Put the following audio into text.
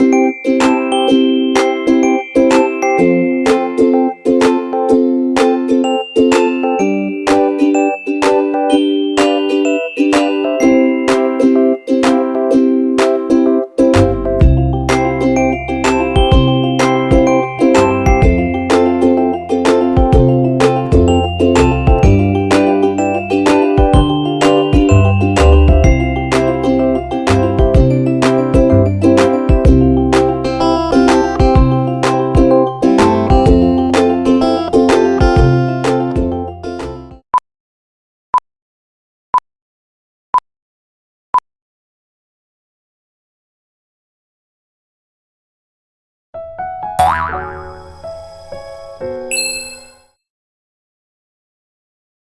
Música Bye.